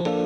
Música